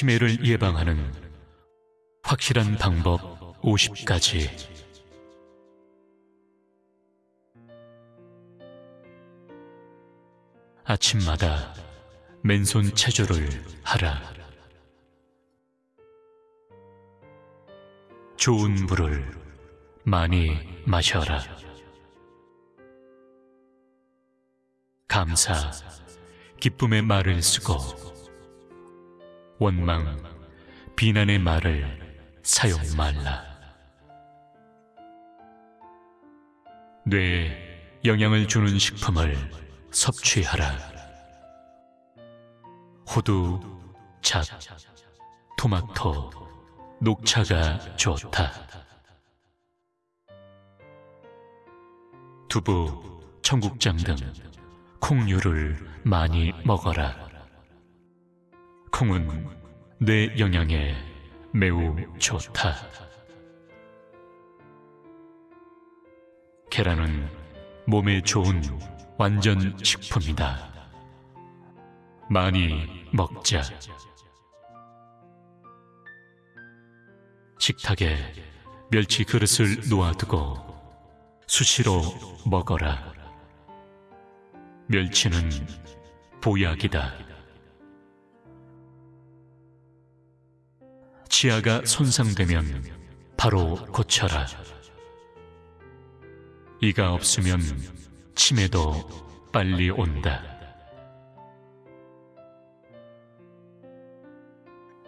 치매를 예방하는 확실한 방법 50가지 아침마다 맨손 체조를 하라. 좋은 물을 많이 마셔라. 감사, 기쁨의 말을 쓰고 원망, 비난의 말을 사용 말라. 뇌에 영향을 주는 식품을 섭취하라. 호두, 잣, 토마토, 녹차가 좋다. 두부, 청국장 등 콩류를 많이 먹어라. 콩은 뇌 영양에 매우 좋다. 계란은 몸에 좋은 완전 식품이다. 많이 먹자. 식탁에 멸치 그릇을 놓아두고 수시로 먹어라. 멸치는 보약이다. 치아가 손상되면 바로 고쳐라. 이가 없으면 치매도 빨리 온다.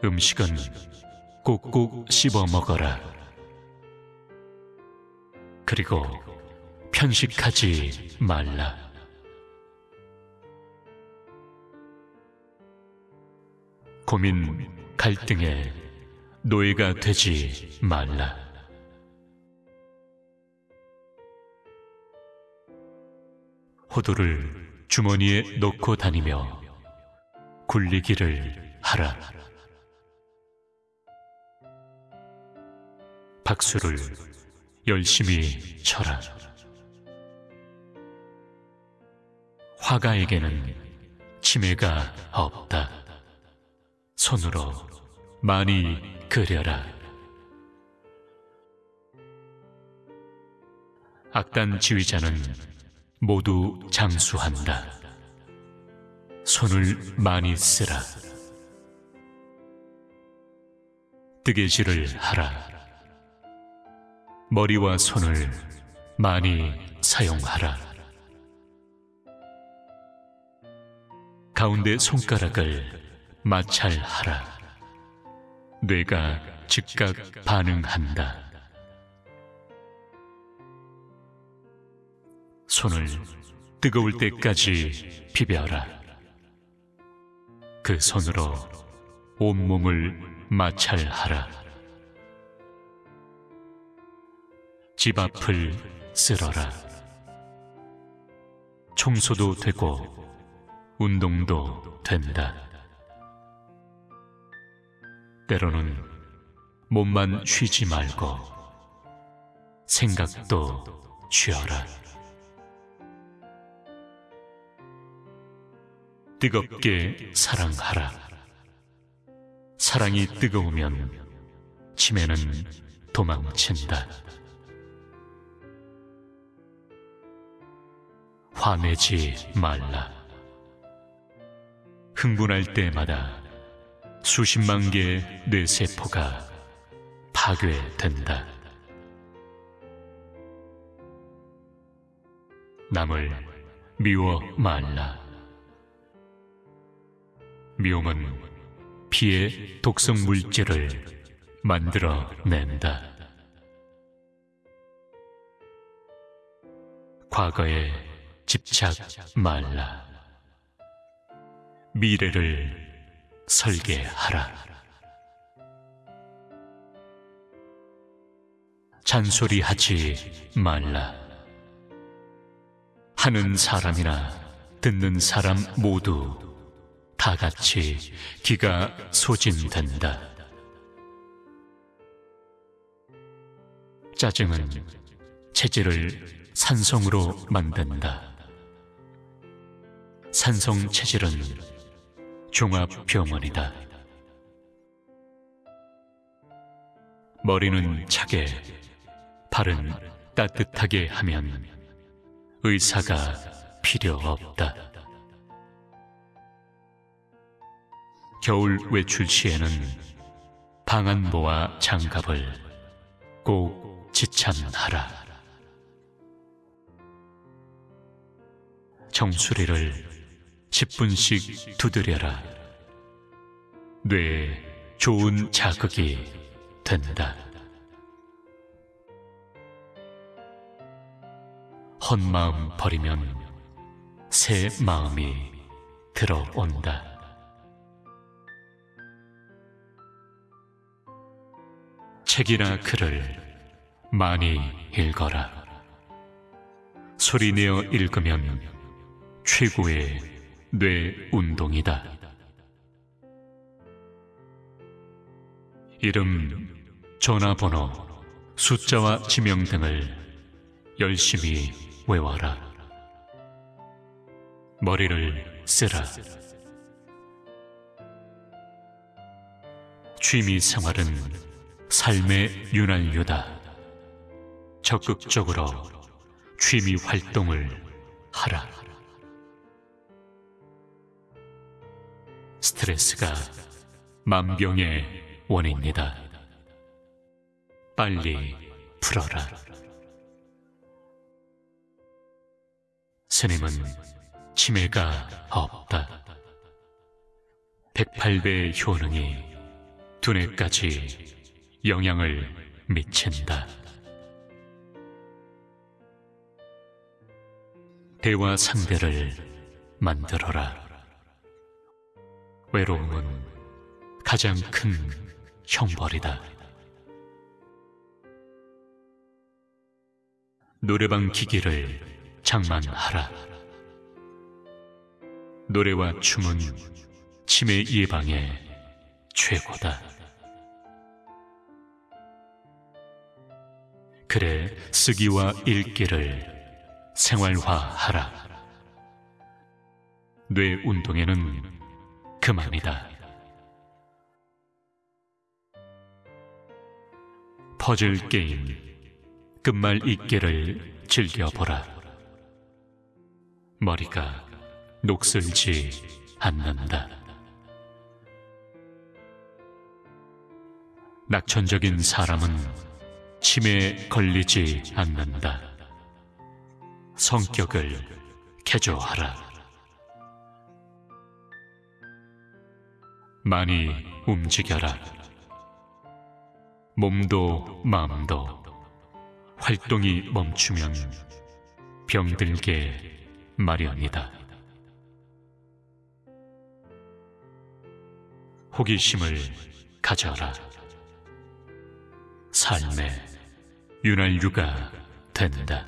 음식은 꼭꼭 씹어 먹어라. 그리고 편식하지 말라. 고민, 갈등에 노예가 되지 말라. 호두를 주머니에 넣고 다니며 굴리기를 하라. 박수를 열심히 쳐라. 화가에게는 치매가 없다. 손으로 많이 그려라. 악단 지휘자는 모두 장수한다. 손을 많이 쓰라. 뜨개질을 하라. 머리와 손을 많이 사용하라. 가운데 손가락을 마찰하라. 뇌가 즉각 반응한다. 손을 뜨거울 때까지 비벼라. 그 손으로 온몸을 마찰하라. 집 앞을 쓸어라. 청소도 되고 운동도 된다. 때로는 몸만 쉬지 말고 생각도 쉬어라. 뜨겁게 사랑하라. 사랑이 뜨거우면 치매는 도망친다. 화내지 말라. 흥분할 때마다 수십만 개의 뇌세포가 파괴된다. 남을 미워 말라. 미움은 피의 독성 물질을 만들어낸다. 과거에 집착 말라. 미래를 설계하라. 잔소리하지 말라. 하는 사람이나 듣는 사람 모두 다 같이 기가 소진된다. 짜증은 체질을 산성으로 만든다. 산성 체질은 종합병원이다. 머리는 차게, 발은 따뜻하게 하면 의사가 필요 없다. 겨울 외출 시에는 방한모와 장갑을 꼭 지참하라. 정수리를 10분씩 두드려라. 뇌에 좋은 자극이 된다. 헛마음 버리면 새 마음이 들어온다. 책이나 글을 많이 읽어라. 소리내어 읽으면 최고의 뇌 운동이다. 이름, 전화번호, 숫자와 지명 등을 열심히 외워라. 머리를 쓰라. 취미 생활은 삶의 윤활유다. 적극적으로 취미 활동을 하라. 스트레스가 만병의 원인이다. 빨리 풀어라. 스님은 치매가 없다. 108배의 효능이 두뇌까지 영향을 미친다. 대화 상대를 만들어라. 외로움은 가장 큰 형벌이다. 노래방 기기를 장만하라. 노래와 춤은 치매 예방에 최고다. 그래 쓰기와 읽기를 생활화하라. 뇌 운동에는 그만이다. 퍼즐 게임, 끝말 잇기를 즐겨보라. 머리가 녹슬지 않는다. 낙천적인 사람은 치매에 걸리지 않는다. 성격을 개조하라. 많이 움직여라. 몸도 마음도 활동이 멈추면 병들게 마련이다. 호기심을 가져라. 삶의 윤활유가 된다.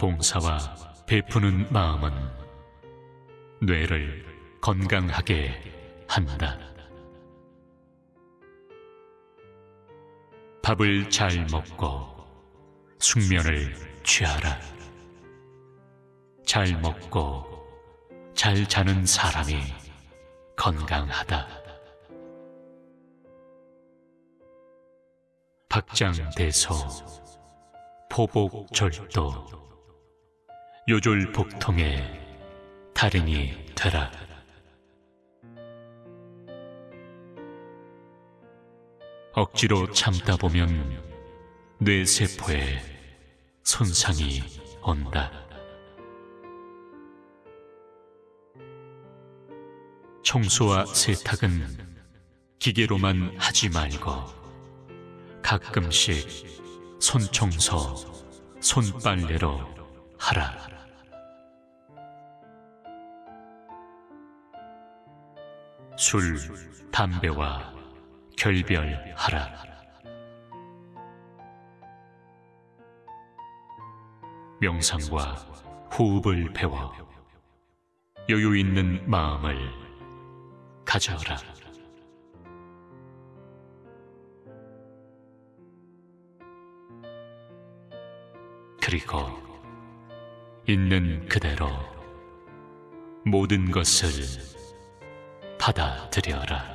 봉사와 베푸는 마음은 뇌를 건강하게 한다. 밥을 잘 먹고 숙면을 취하라. 잘 먹고 잘 자는 사람이 건강하다. 박장대소, 포복절도, 요졸 복통의 달인이 되라. 억지로 참다 보면 뇌세포에 손상이 온다. 청소와 세탁은 기계로만 하지 말고 가끔씩 손청소, 손빨래로 하라. 술, 담배와 결별하라. 명상과 호흡을 배워 여유 있는 마음을 가져라. 그리고 있는 그대로 모든 것을 받아들여라.